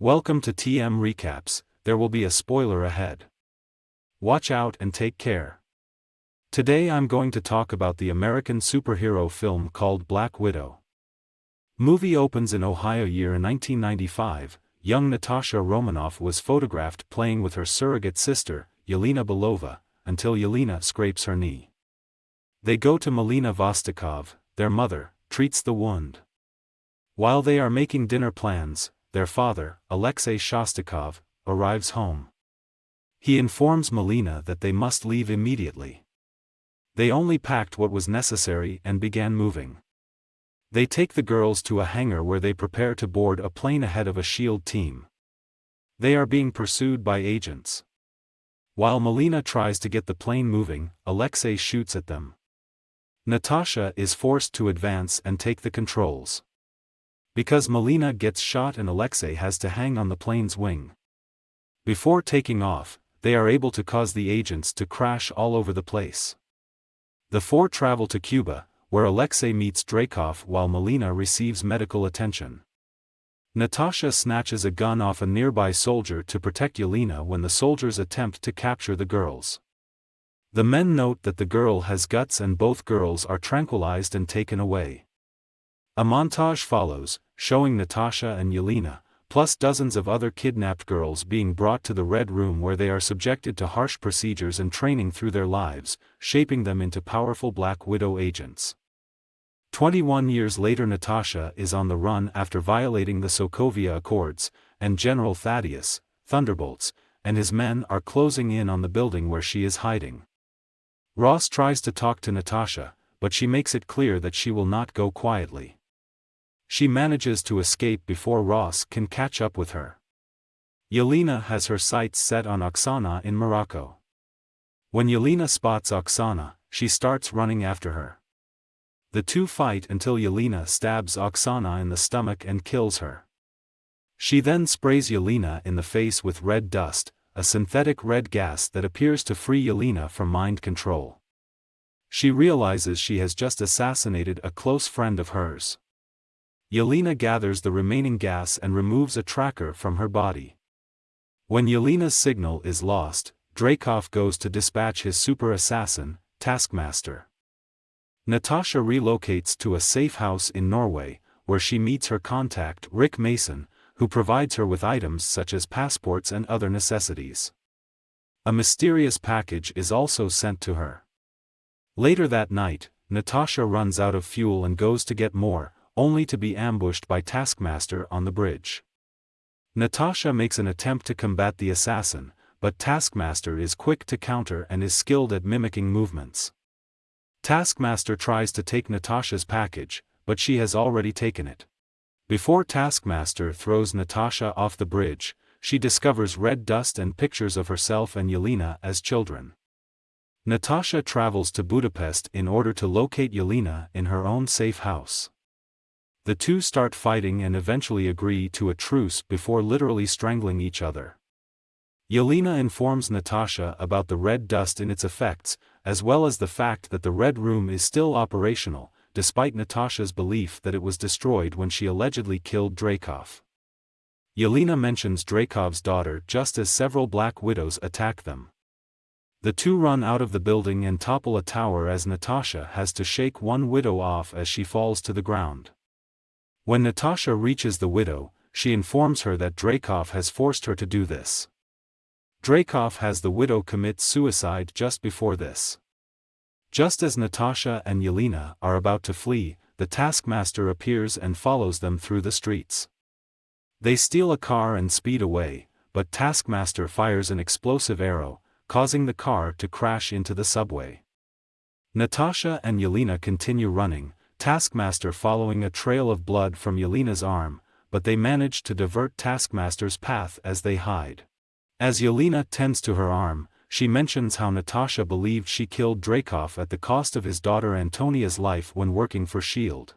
Welcome to TM Recaps, there will be a spoiler ahead. Watch out and take care. Today I'm going to talk about the American superhero film called Black Widow. Movie opens in Ohio year 1995. Young Natasha Romanoff was photographed playing with her surrogate sister, Yelena Belova, until Yelena scrapes her knee. They go to Melina Vostokov, their mother, treats the wound. While they are making dinner plans, their father, Alexei Shostakov, arrives home. He informs Melina that they must leave immediately. They only packed what was necessary and began moving. They take the girls to a hangar where they prepare to board a plane ahead of a SHIELD team. They are being pursued by agents. While Melina tries to get the plane moving, Alexei shoots at them. Natasha is forced to advance and take the controls. Because Melina gets shot and Alexei has to hang on the plane's wing. Before taking off, they are able to cause the agents to crash all over the place. The four travel to Cuba, where Alexei meets Dreykov while Melina receives medical attention. Natasha snatches a gun off a nearby soldier to protect Yelena when the soldiers attempt to capture the girls. The men note that the girl has guts and both girls are tranquilized and taken away. A montage follows, showing Natasha and Yelena, plus dozens of other kidnapped girls being brought to the Red Room where they are subjected to harsh procedures and training through their lives, shaping them into powerful Black Widow agents. 21 years later Natasha is on the run after violating the Sokovia Accords, and General Thaddeus, Thunderbolts, and his men are closing in on the building where she is hiding. Ross tries to talk to Natasha, but she makes it clear that she will not go quietly. She manages to escape before Ross can catch up with her. Yelena has her sights set on Oksana in Morocco. When Yelena spots Oksana, she starts running after her. The two fight until Yelena stabs Oksana in the stomach and kills her. She then sprays Yelena in the face with red dust, a synthetic red gas that appears to free Yelena from mind control. She realizes she has just assassinated a close friend of hers. Yelena gathers the remaining gas and removes a tracker from her body. When Yelena's signal is lost, Dreykov goes to dispatch his super assassin, Taskmaster. Natasha relocates to a safe house in Norway, where she meets her contact Rick Mason, who provides her with items such as passports and other necessities. A mysterious package is also sent to her. Later that night, Natasha runs out of fuel and goes to get more, only to be ambushed by Taskmaster on the bridge. Natasha makes an attempt to combat the assassin, but Taskmaster is quick to counter and is skilled at mimicking movements. Taskmaster tries to take Natasha's package, but she has already taken it. Before Taskmaster throws Natasha off the bridge, she discovers red dust and pictures of herself and Yelena as children. Natasha travels to Budapest in order to locate Yelena in her own safe house. The two start fighting and eventually agree to a truce before literally strangling each other. Yelena informs Natasha about the red dust and its effects, as well as the fact that the Red Room is still operational, despite Natasha's belief that it was destroyed when she allegedly killed Dreykov. Yelena mentions Dreykov's daughter just as several Black Widows attack them. The two run out of the building and topple a tower as Natasha has to shake one widow off as she falls to the ground. When Natasha reaches the widow, she informs her that Dreykov has forced her to do this. Dreykov has the widow commit suicide just before this. Just as Natasha and Yelena are about to flee, the taskmaster appears and follows them through the streets. They steal a car and speed away, but Taskmaster fires an explosive arrow, causing the car to crash into the subway. Natasha and Yelena continue running, Taskmaster following a trail of blood from Yelena's arm, but they manage to divert Taskmaster's path as they hide. As Yelena tends to her arm, she mentions how Natasha believed she killed Dreykov at the cost of his daughter Antonia's life when working for S.H.I.E.L.D.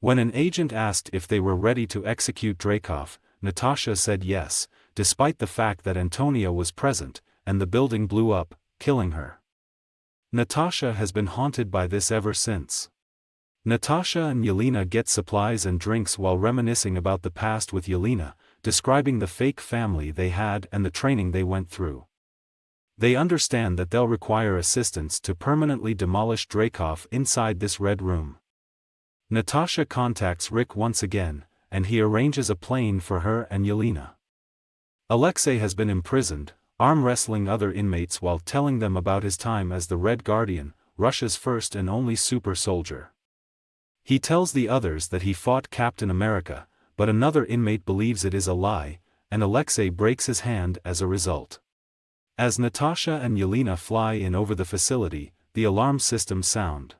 When an agent asked if they were ready to execute Dreykov, Natasha said yes, despite the fact that Antonia was present, and the building blew up, killing her. Natasha has been haunted by this ever since. Natasha and Yelena get supplies and drinks while reminiscing about the past with Yelena, describing the fake family they had and the training they went through. They understand that they'll require assistance to permanently demolish Dreykov inside this red room. Natasha contacts Rick once again, and he arranges a plane for her and Yelena. Alexei has been imprisoned, arm wrestling other inmates while telling them about his time as the Red Guardian, Russia's first and only super soldier. He tells the others that he fought Captain America, but another inmate believes it is a lie, and Alexei breaks his hand as a result. As Natasha and Yelena fly in over the facility, the alarm systems sound.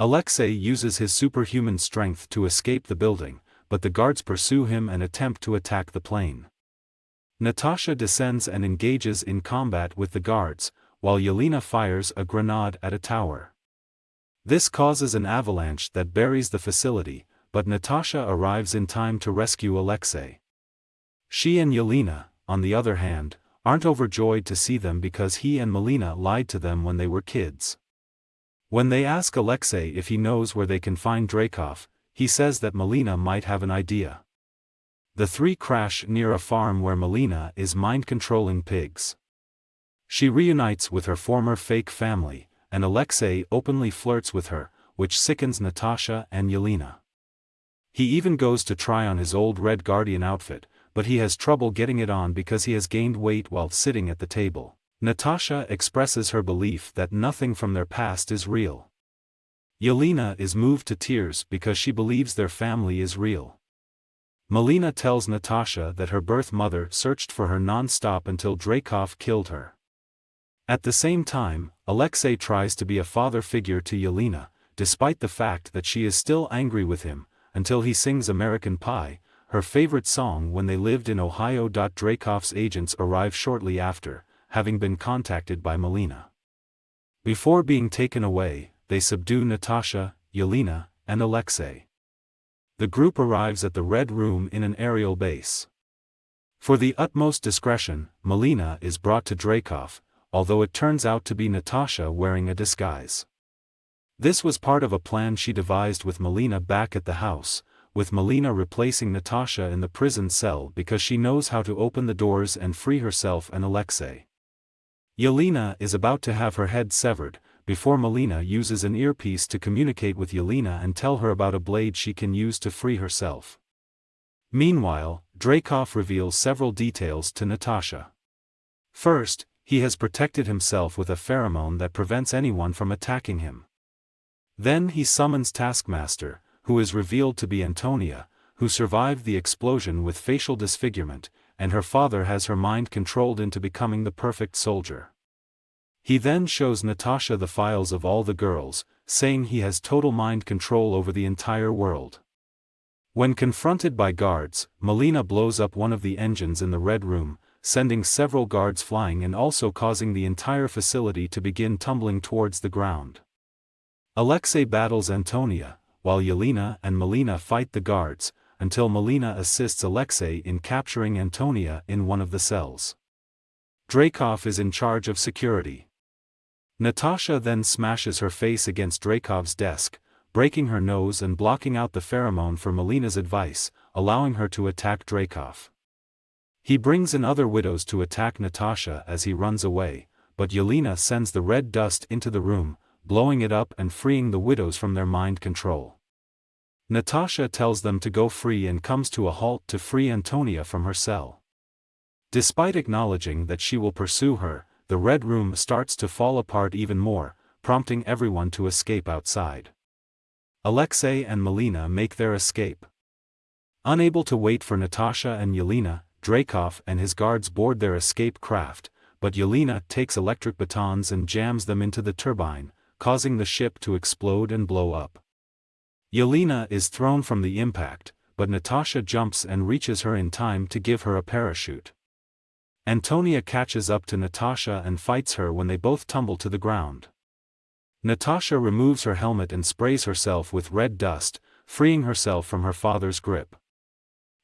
Alexei uses his superhuman strength to escape the building, but the guards pursue him and attempt to attack the plane. Natasha descends and engages in combat with the guards, while Yelena fires a grenade at a tower. This causes an avalanche that buries the facility, but Natasha arrives in time to rescue Alexei. She and Yelena, on the other hand, aren't overjoyed to see them because he and Melina lied to them when they were kids. When they ask Alexei if he knows where they can find Dreykov, he says that Melina might have an idea. The three crash near a farm where Melina is mind-controlling pigs. She reunites with her former fake family, and Alexei openly flirts with her, which sickens Natasha and Yelena. He even goes to try on his old Red Guardian outfit, but he has trouble getting it on because he has gained weight while sitting at the table. Natasha expresses her belief that nothing from their past is real. Yelena is moved to tears because she believes their family is real. Melina tells Natasha that her birth mother searched for her non-stop until Dreykov killed her. At the same time, Alexei tries to be a father figure to Yelena, despite the fact that she is still angry with him, until he sings American Pie, her favorite song when they lived in Ohio. Dreykov's agents arrive shortly after, having been contacted by Melina. Before being taken away, they subdue Natasha, Yelena, and Alexei. The group arrives at the Red Room in an aerial base. For the utmost discretion, Melina is brought to Dreykov, although it turns out to be Natasha wearing a disguise. This was part of a plan she devised with Melina back at the house, with Melina replacing Natasha in the prison cell because she knows how to open the doors and free herself and Alexei. Yelena is about to have her head severed, before Melina uses an earpiece to communicate with Yelena and tell her about a blade she can use to free herself. Meanwhile, Dreykov reveals several details to Natasha. First, he has protected himself with a pheromone that prevents anyone from attacking him. Then he summons Taskmaster, who is revealed to be Antonia, who survived the explosion with facial disfigurement, and her father has her mind controlled into becoming the perfect soldier. He then shows Natasha the files of all the girls, saying he has total mind control over the entire world. When confronted by guards, Melina blows up one of the engines in the Red Room, sending several guards flying and also causing the entire facility to begin tumbling towards the ground. Alexei battles Antonia, while Yelena and Melina fight the guards, until Melina assists Alexei in capturing Antonia in one of the cells. Dreykov is in charge of security. Natasha then smashes her face against Dreykov's desk, breaking her nose and blocking out the pheromone for Melina's advice, allowing her to attack Dreykov. He brings in other widows to attack Natasha as he runs away, but Yelena sends the red dust into the room, blowing it up and freeing the widows from their mind control. Natasha tells them to go free and comes to a halt to free Antonia from her cell. Despite acknowledging that she will pursue her, the Red Room starts to fall apart even more, prompting everyone to escape outside. Alexei and Melina make their escape. Unable to wait for Natasha and Yelena, Dreykov and his guards board their escape craft, but Yelena takes electric batons and jams them into the turbine, causing the ship to explode and blow up. Yelena is thrown from the impact, but Natasha jumps and reaches her in time to give her a parachute. Antonia catches up to Natasha and fights her when they both tumble to the ground. Natasha removes her helmet and sprays herself with red dust, freeing herself from her father's grip.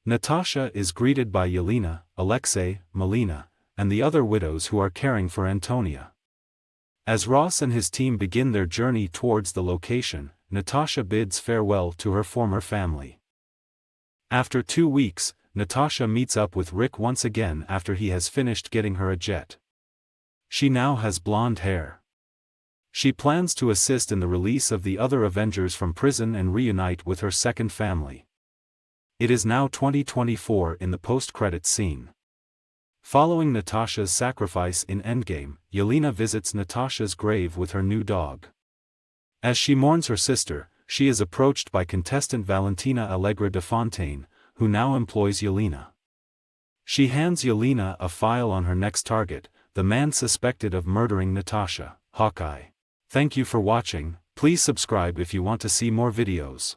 Natasha is greeted by Yelena, Alexei, Melina, and the other widows who are caring for Antonia. As Ross and his team begin their journey towards the location, Natasha bids farewell to her former family. After two weeks, Natasha meets up with Rick once again after he has finished getting her a jet. She now has blonde hair. She plans to assist in the release of the other Avengers from prison and reunite with her second family. It is now 2024 in the post-credits scene. Following Natasha's sacrifice in Endgame, Yelena visits Natasha's grave with her new dog. As she mourns her sister, she is approached by contestant Valentina Allegra de Fontaine, who now employs Yelena. She hands Yelena a file on her next target, the man suspected of murdering Natasha, Hawkeye. Thank you for watching, please subscribe if you want to see more videos.